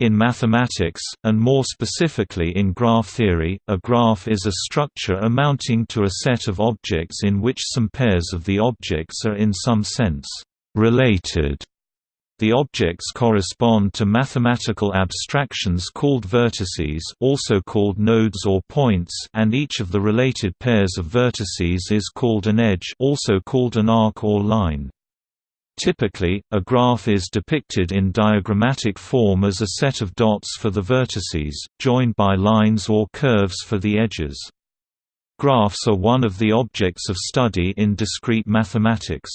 In mathematics, and more specifically in graph theory, a graph is a structure amounting to a set of objects in which some pairs of the objects are in some sense related. The objects correspond to mathematical abstractions called vertices also called nodes or points and each of the related pairs of vertices is called an edge also called an arc or line. Typically, a graph is depicted in diagrammatic form as a set of dots for the vertices, joined by lines or curves for the edges. Graphs are one of the objects of study in discrete mathematics.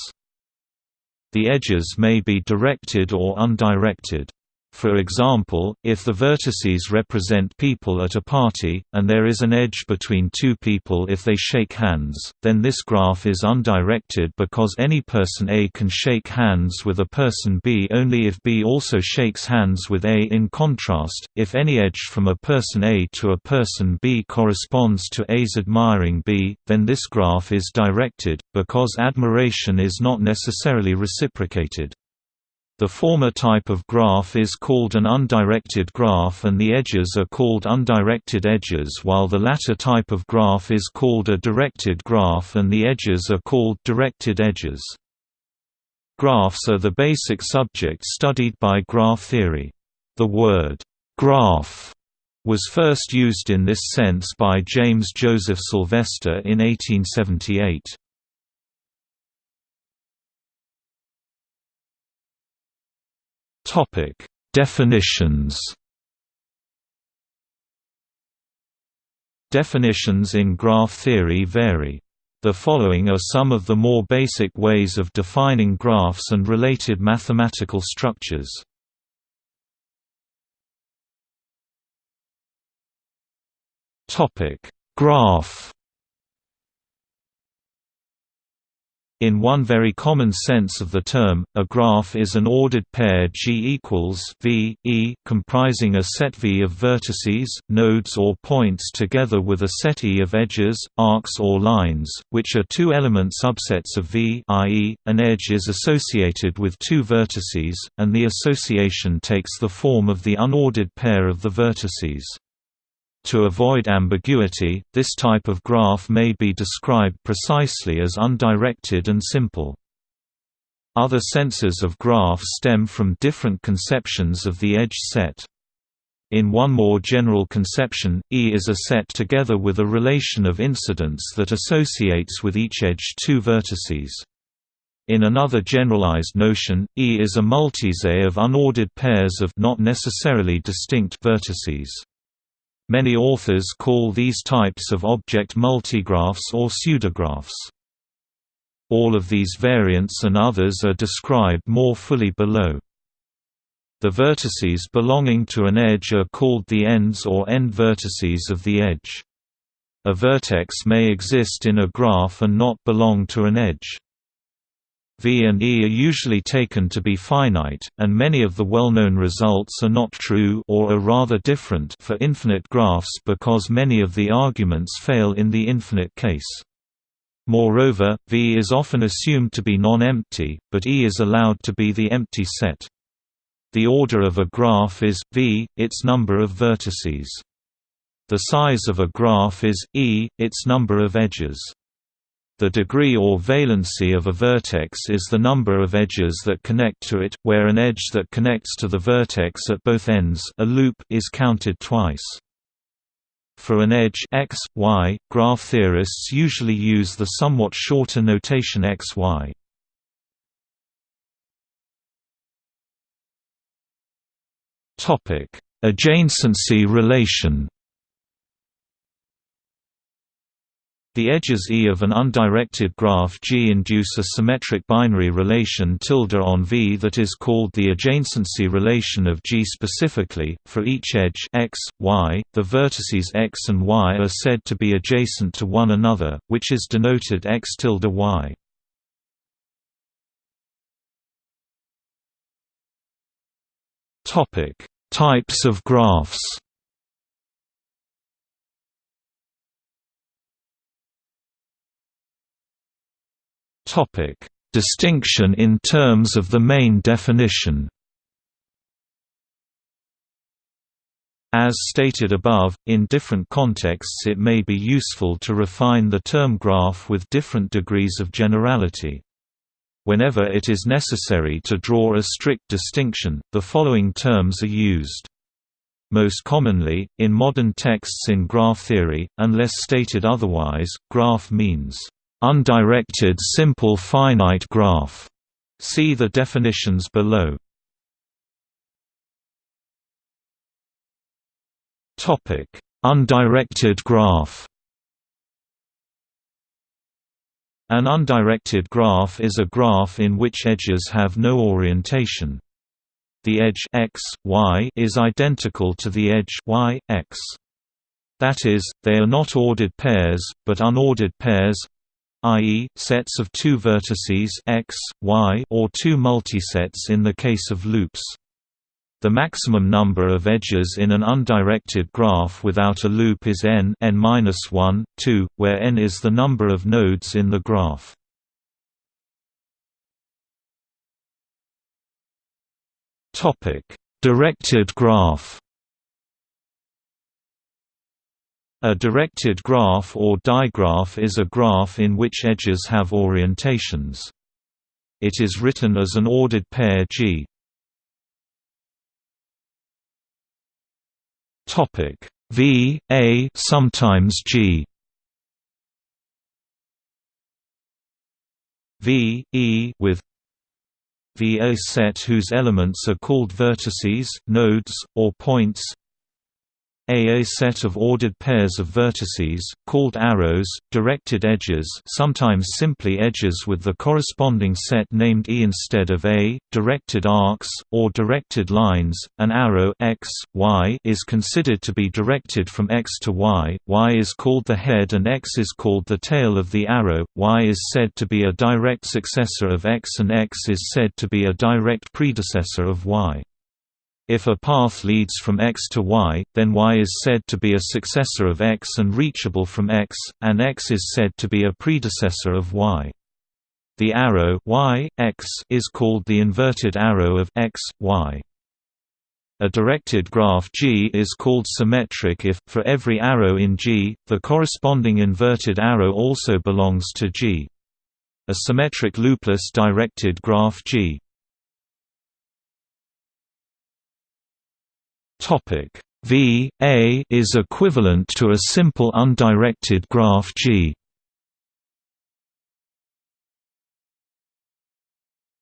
The edges may be directed or undirected. For example, if the vertices represent people at a party, and there is an edge between two people if they shake hands, then this graph is undirected because any person A can shake hands with a person B only if B also shakes hands with A. In contrast, if any edge from a person A to a person B corresponds to A's admiring B, then this graph is directed, because admiration is not necessarily reciprocated. The former type of graph is called an undirected graph and the edges are called undirected edges while the latter type of graph is called a directed graph and the edges are called directed edges. Graphs are the basic subject studied by graph theory. The word, graph, was first used in this sense by James Joseph Sylvester in 1878. Topic: Definitions. Definitions in graph theory vary. The following are some of the more basic ways of defining graphs and related mathematical structures. Topic: Graph In one very common sense of the term, a graph is an ordered pair G equals V, E comprising a set V of vertices, nodes or points together with a set E of edges, arcs or lines, which are two-element subsets of V i.e., an edge is associated with two vertices, and the association takes the form of the unordered pair of the vertices. To avoid ambiguity, this type of graph may be described precisely as undirected and simple. Other senses of graph stem from different conceptions of the edge set. In one more general conception, E is a set together with a relation of incidence that associates with each edge two vertices. In another generalized notion, E is a multiset of unordered pairs of not necessarily distinct vertices. Many authors call these types of object multigraphs or pseudographs. All of these variants and others are described more fully below. The vertices belonging to an edge are called the ends or end vertices of the edge. A vertex may exist in a graph and not belong to an edge. V and E are usually taken to be finite, and many of the well-known results are not true or are rather different for infinite graphs because many of the arguments fail in the infinite case. Moreover, V is often assumed to be non-empty, but E is allowed to be the empty set. The order of a graph is, V, its number of vertices. The size of a graph is, E, its number of edges. The degree or valency of a vertex is the number of edges that connect to it, where an edge that connects to the vertex at both ends a loop is counted twice. For an edge x, y, graph theorists usually use the somewhat shorter notation xy. Adjacency relation The edges E of an undirected graph G induce a symmetric binary relation tilde on V that is called the adjacency relation of G specifically. For each edge x, y, the vertices x and y are said to be adjacent to one another, which is denoted x tilde y. Topic: Types of graphs. Distinction in terms of the main definition. As stated above, in different contexts it may be useful to refine the term graph with different degrees of generality. Whenever it is necessary to draw a strict distinction, the following terms are used. Most commonly, in modern texts in graph theory, unless stated otherwise, graph means, "...undirected simple finite graph". See the definitions below. Topic: Undirected graph. An undirected graph is a graph in which edges have no orientation. The edge x, y is identical to the edge y, x. That is, they are not ordered pairs, but unordered pairs i.e., sets of two vertices x, y or two multisets in the case of loops. The maximum number of edges in an undirected graph without a loop is n n-1, 2, where n is the number of nodes in the graph. Directed graph A directed graph or digraph is a graph in which edges have orientations. It is written as an ordered pair G. Topic V A sometimes G V E with V a set whose elements are called vertices, nodes, or points a set of ordered pairs of vertices, called arrows, directed edges sometimes simply edges with the corresponding set named E instead of A, directed arcs, or directed lines. An arrow x, y is considered to be directed from x to y, y is called the head and x is called the tail of the arrow, y is said to be a direct successor of x and x is said to be a direct predecessor of y. If a path leads from x to y, then y is said to be a successor of x and reachable from x, and x is said to be a predecessor of y. The arrow y, x is called the inverted arrow of x, y. A directed graph G is called symmetric if, for every arrow in G, the corresponding inverted arrow also belongs to G. A symmetric loopless directed graph G Topic V A is equivalent to a simple undirected graph G.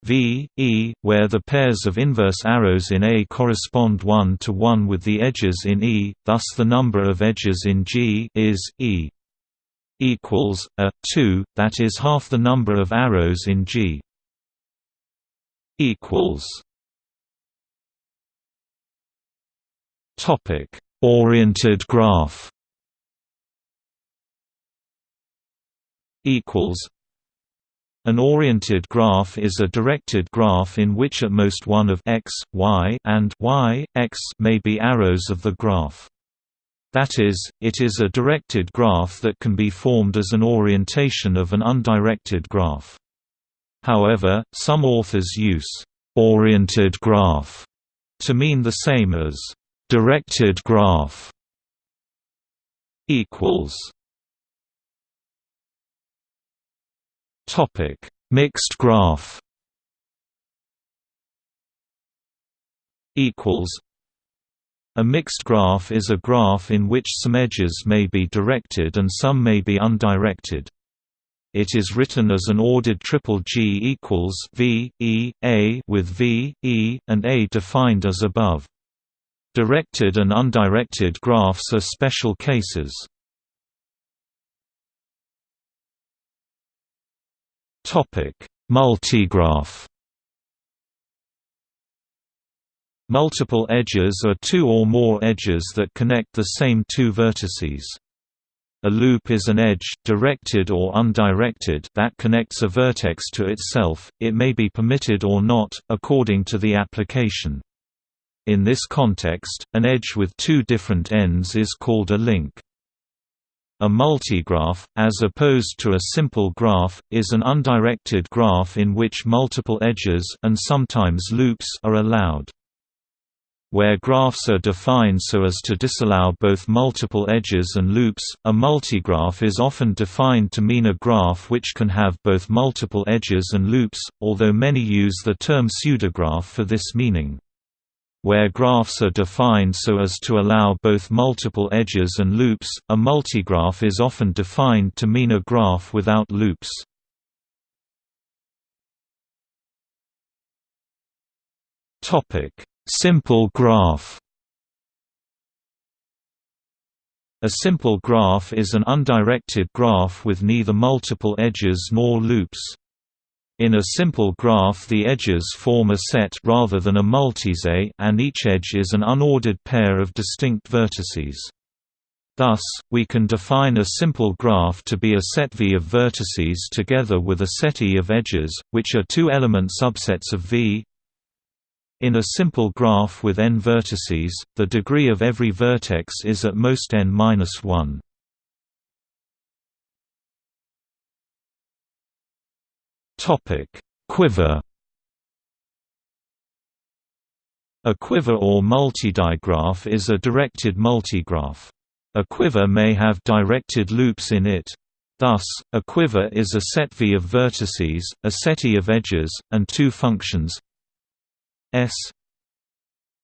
V, E, where the pairs of inverse arrows in A correspond one to one with the edges in E, thus the number of edges in G is E equals a 2, that is half the number of arrows in G equals Topic: Oriented graph. Equals. An oriented graph is a directed graph in which at most one of x, y, and y, x may be arrows of the graph. That is, it is a directed graph that can be formed as an orientation of an undirected graph. However, some authors use «oriented graph» to mean the same as Directed graph equals Topic Mixed graph equals a mixed graph is a graph in which some edges may be directed and some may be undirected. It is written as an ordered triple G equals V, E, A with V, E, and A defined as above. Directed and undirected graphs are special cases. Topic: Multigraph Multiple edges are two or more edges that connect the same two vertices. A loop is an edge, directed or undirected, that connects a vertex to itself, it may be permitted or not, according to the application. In this context, an edge with two different ends is called a link. A multigraph, as opposed to a simple graph, is an undirected graph in which multiple edges and sometimes loops are allowed. Where graphs are defined so as to disallow both multiple edges and loops, a multigraph is often defined to mean a graph which can have both multiple edges and loops, although many use the term pseudograph for this meaning. Where graphs are defined so as to allow both multiple edges and loops, a multigraph is often defined to mean a graph without loops. Simple graph A simple graph is an undirected graph with neither multiple edges nor loops. In a simple graph the edges form a set rather than a multiset and each edge is an unordered pair of distinct vertices. Thus, we can define a simple graph to be a set V of vertices together with a set E of edges, which are two-element subsets of V in a simple graph with n vertices, the degree of every vertex is at most n-1. Topic: Quiver. A quiver or multidigraph is a directed multigraph. A quiver may have directed loops in it. Thus, a quiver is a set V of vertices, a set E of edges, and two functions S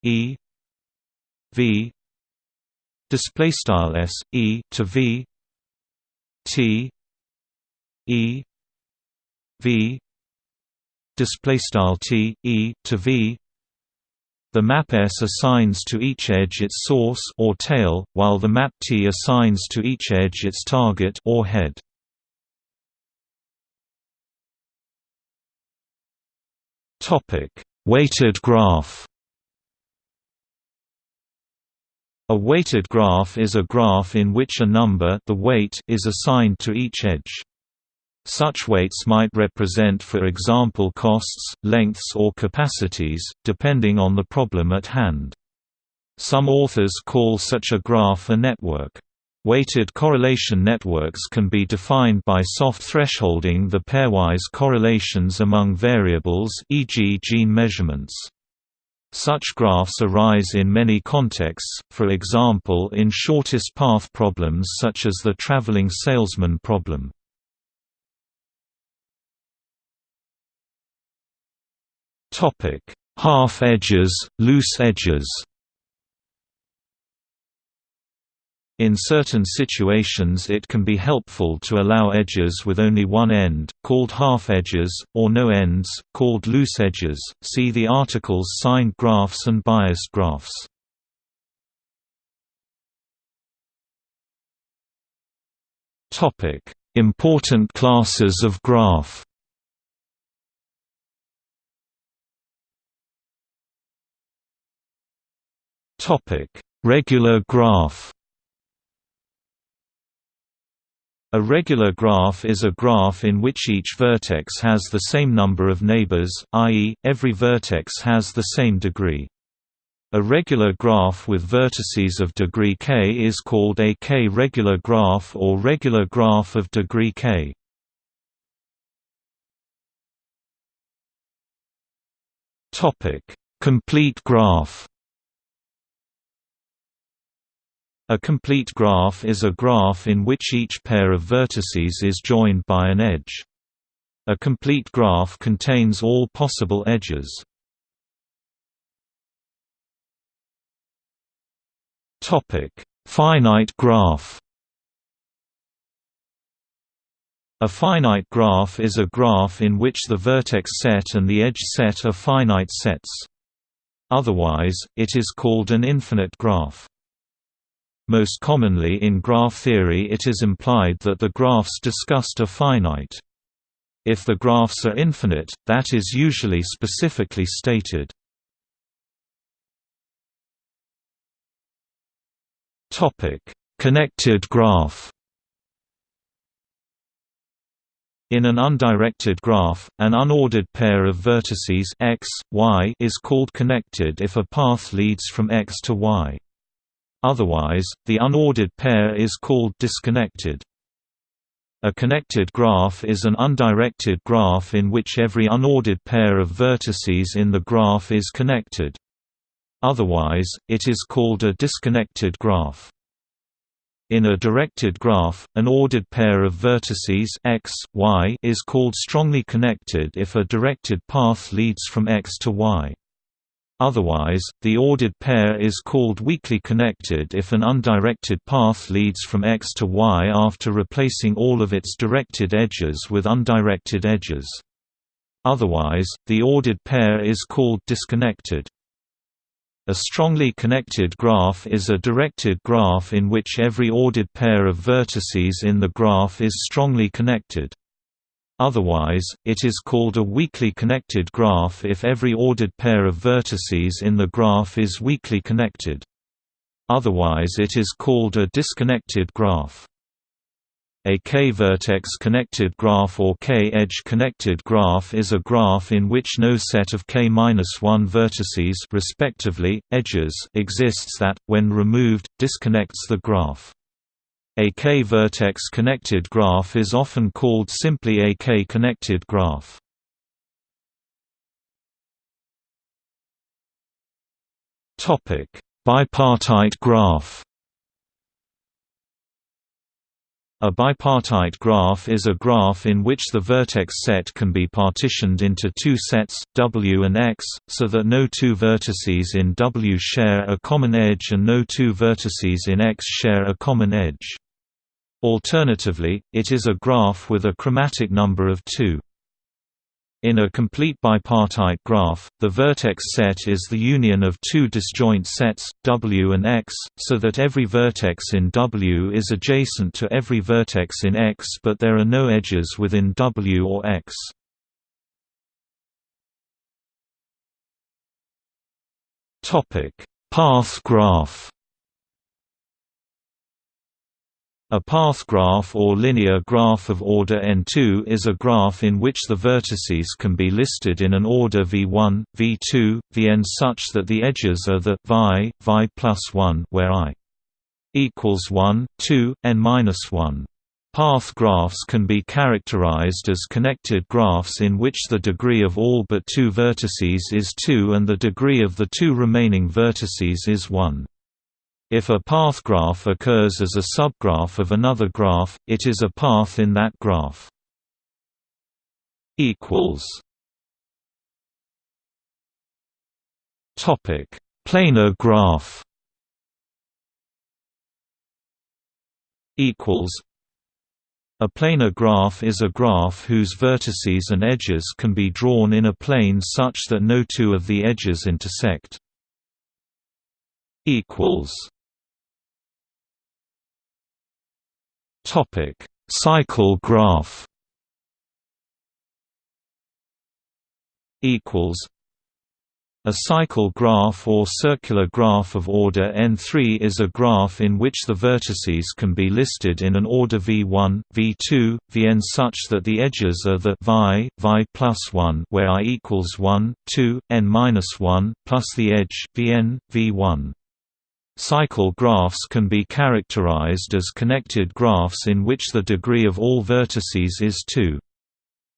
E V display style S E to V T E V display style T E to V the map S assigns to each edge its source or tail, while the map T assigns to each edge its target or head. Topic: Weighted graph A weighted graph is a graph in which a number the weight is assigned to each edge. Such weights might represent for example costs, lengths or capacities, depending on the problem at hand. Some authors call such a graph a network. Weighted correlation networks can be defined by soft thresholding the pairwise correlations among variables e.g. gene measurements. Such graphs arise in many contexts, for example in shortest path problems such as the traveling salesman problem. Half edges, loose edges In certain situations it can be helpful to allow edges with only one end, called half edges, or no ends, called loose edges. See the articles signed graphs and biased graphs. Topic: Important classes of graph. Regular graph. A regular graph is a graph in which each vertex has the same number of neighbors, i.e., every vertex has the same degree. A regular graph with vertices of degree k is called a k-regular graph or regular graph of degree k. Complete graph A complete graph is a graph in which each pair of vertices is joined by an edge. A complete graph contains all possible edges. Finite graph A finite graph is a graph in which the vertex set and the edge set are finite sets. Otherwise, it is called an infinite graph. Most commonly in graph theory it is implied that the graphs discussed are finite. If the graphs are infinite, that is usually specifically stated. Connected graph In an undirected graph, an unordered pair of vertices x, y is called connected if a path leads from x to y. Otherwise, the unordered pair is called disconnected. A connected graph is an undirected graph in which every unordered pair of vertices in the graph is connected. Otherwise, it is called a disconnected graph. In a directed graph, an ordered pair of vertices x, y is called strongly connected if a directed path leads from x to y. Otherwise, the ordered pair is called weakly connected if an undirected path leads from x to y after replacing all of its directed edges with undirected edges. Otherwise, the ordered pair is called disconnected. A strongly connected graph is a directed graph in which every ordered pair of vertices in the graph is strongly connected. Otherwise, it is called a weakly connected graph if every ordered pair of vertices in the graph is weakly connected. Otherwise it is called a disconnected graph. A k-vertex connected graph or k-edge connected graph is a graph in which no set of k-1 vertices respectively, edges exists that, when removed, disconnects the graph. A k-vertex connected graph is often called simply a k-connected graph. Bipartite graph A bipartite graph is a graph in which the vertex set can be partitioned into two sets, W and X, so that no two vertices in W share a common edge and no two vertices in X share a common edge. Alternatively, it is a graph with a chromatic number of two. In a complete bipartite graph, the vertex set is the union of two disjoint sets, W and X, so that every vertex in W is adjacent to every vertex in X but there are no edges within W or X. Path graph A path graph or linear graph of order n2 is a graph in which the vertices can be listed in an order v1, v2, vn such that the edges are the vi, vi plus 1 where i equals 1, 2, n minus 1. Path graphs can be characterized as connected graphs in which the degree of all but two vertices is 2 and the degree of the two remaining vertices is 1. If a path graph occurs as a subgraph of another graph, it is a path in that graph. equals Topic: Planar graph. Equals. A planar graph is a graph whose vertices and edges can be drawn in a plane such that no two of the edges intersect. Equals. Topic: Cycle graph. Equals. A cycle graph or circular graph of order n3 is a graph in which the vertices can be listed in an order v1, v2, vn such that the edges are the vi, vi plus 1 where i equals 1, 2, n minus 1, plus the edge vn, v1. Cycle graphs can be characterized as connected graphs in which the degree of all vertices is 2.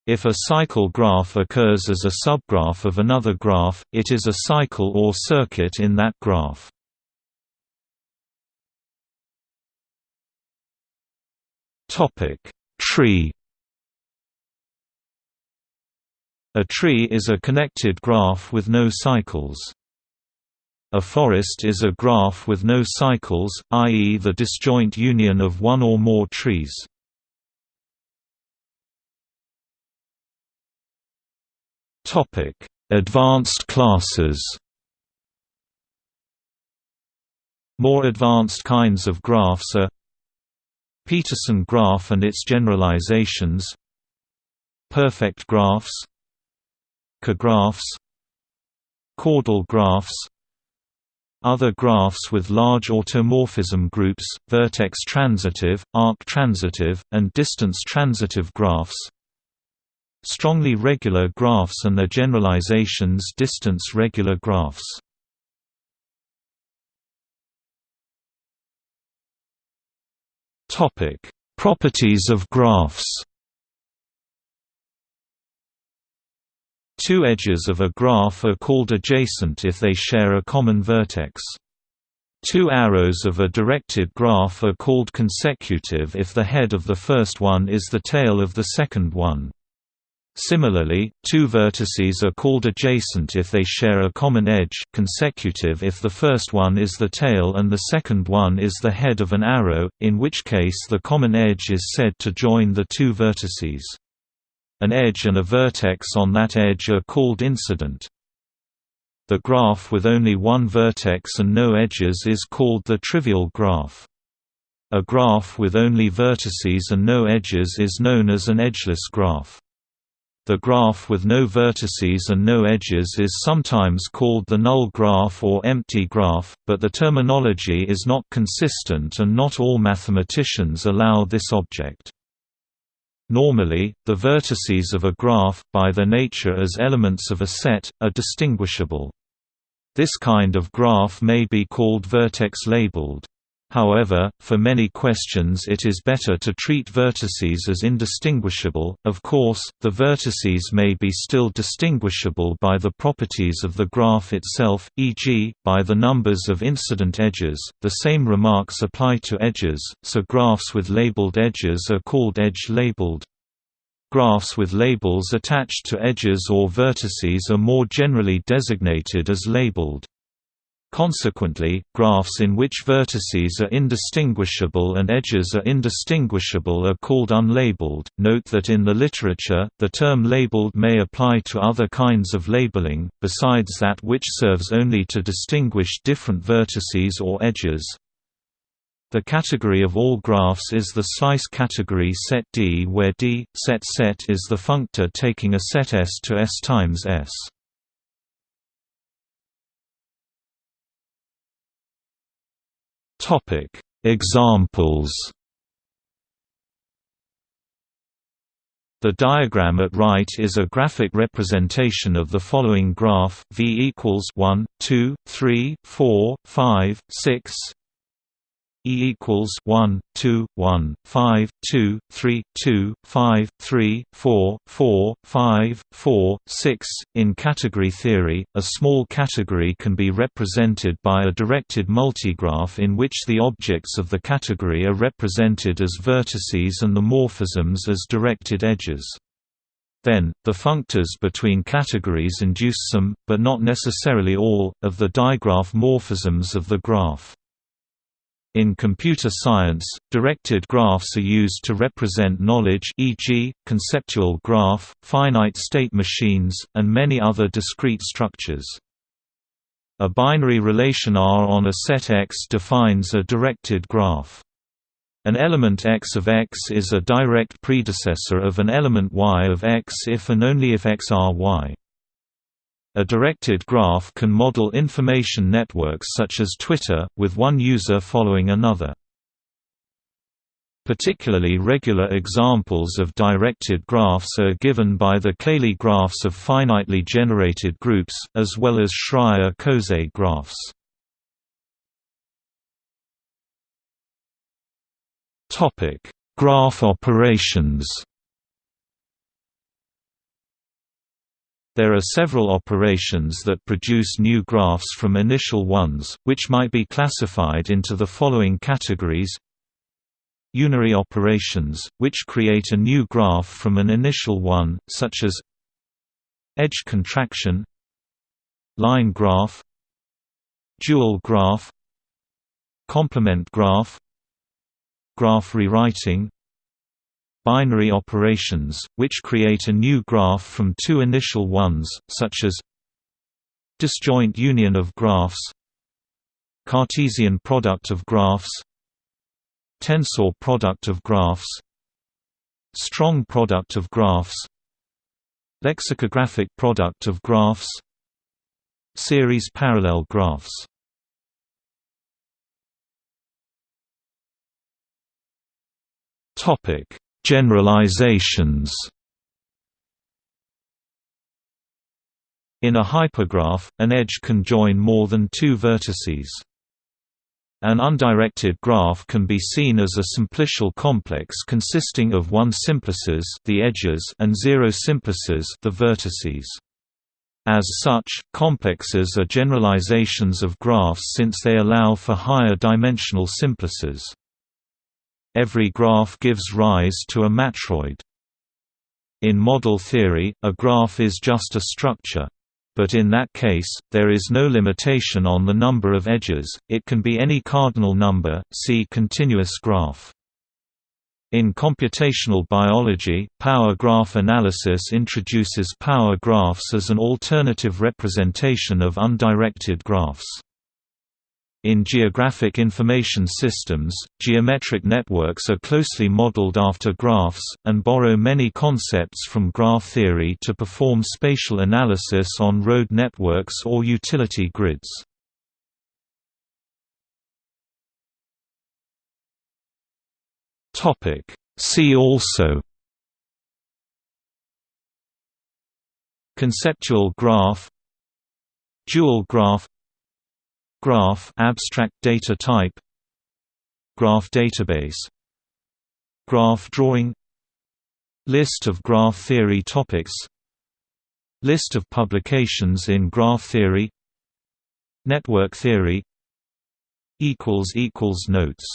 If a cycle graph occurs as a subgraph of another graph, it is a cycle or circuit in that graph. Tree A tree is a connected graph with no cycles. A forest is a graph with no cycles, i.e. the disjoint union of one or more trees. Advanced classes More advanced kinds of graphs are Petersen graph and its generalizations Perfect graphs Cographs Chordal graphs other graphs with large automorphism groups, vertex transitive, arc transitive, and distance transitive graphs. Strongly regular graphs and their generalizations distance regular graphs. Properties of graphs Two edges of a graph are called adjacent if they share a common vertex. Two arrows of a directed graph are called consecutive if the head of the first one is the tail of the second one. Similarly, two vertices are called adjacent if they share a common edge consecutive if the first one is the tail and the second one is the head of an arrow, in which case the common edge is said to join the two vertices. An edge and a vertex on that edge are called incident. The graph with only one vertex and no edges is called the trivial graph. A graph with only vertices and no edges is known as an edgeless graph. The graph with no vertices and no edges is sometimes called the null graph or empty graph, but the terminology is not consistent and not all mathematicians allow this object. Normally, the vertices of a graph, by their nature as elements of a set, are distinguishable. This kind of graph may be called vertex-labeled. However, for many questions it is better to treat vertices as indistinguishable. Of course, the vertices may be still distinguishable by the properties of the graph itself, e.g., by the numbers of incident edges. The same remarks apply to edges, so graphs with labeled edges are called edge-labeled. Graphs with labels attached to edges or vertices are more generally designated as labeled. Consequently, graphs in which vertices are indistinguishable and edges are indistinguishable are called unlabeled. Note that in the literature, the term labeled may apply to other kinds of labeling, besides that which serves only to distinguish different vertices or edges. The category of all graphs is the slice category set D where D, set set is the functor taking a set S to S times S. Topic: Examples. The diagram at right is a graphic representation of the following graph: V equals 1, 2, 3, 4, 5, 6, E equals 1, 2, 1, 5, 2, 3, 2, 5, 3, 4, 4, 5, 4, 6. In category theory, a small category can be represented by a directed multigraph in which the objects of the category are represented as vertices and the morphisms as directed edges. Then, the functors between categories induce some, but not necessarily all, of the digraph morphisms of the graph. In computer science, directed graphs are used to represent knowledge e.g., conceptual graph, finite state machines, and many other discrete structures. A binary relation R on a set X defines a directed graph. An element X of X is a direct predecessor of an element Y of X if and only if X are Y. A directed graph can model information networks such as Twitter, with one user following another. Particularly regular examples of directed graphs are given by the Cayley graphs of finitely generated groups, as well as Schreier coset graphs. Graph operations There are several operations that produce new graphs from initial ones, which might be classified into the following categories. Unary operations, which create a new graph from an initial one, such as edge contraction line graph dual graph complement graph graph rewriting binary operations, which create a new graph from two initial ones, such as disjoint union of graphs Cartesian product of graphs tensor product of graphs strong product of graphs lexicographic product of graphs series parallel graphs. Topic Generalizations In a hypergraph, an edge can join more than two vertices. An undirected graph can be seen as a simplicial complex consisting of one simplices the edges and zero simplices the vertices. As such, complexes are generalizations of graphs since they allow for higher dimensional simplices. Every graph gives rise to a matroid. In model theory, a graph is just a structure. But in that case, there is no limitation on the number of edges, it can be any cardinal number, see continuous graph. In computational biology, power graph analysis introduces power graphs as an alternative representation of undirected graphs. In geographic information systems, geometric networks are closely modeled after graphs, and borrow many concepts from graph theory to perform spatial analysis on road networks or utility grids. See also Conceptual graph Dual graph Graph abstract data type. Graph database. Graph drawing. List of graph theory topics. List of publications in graph theory. Network theory. Equals equals Notes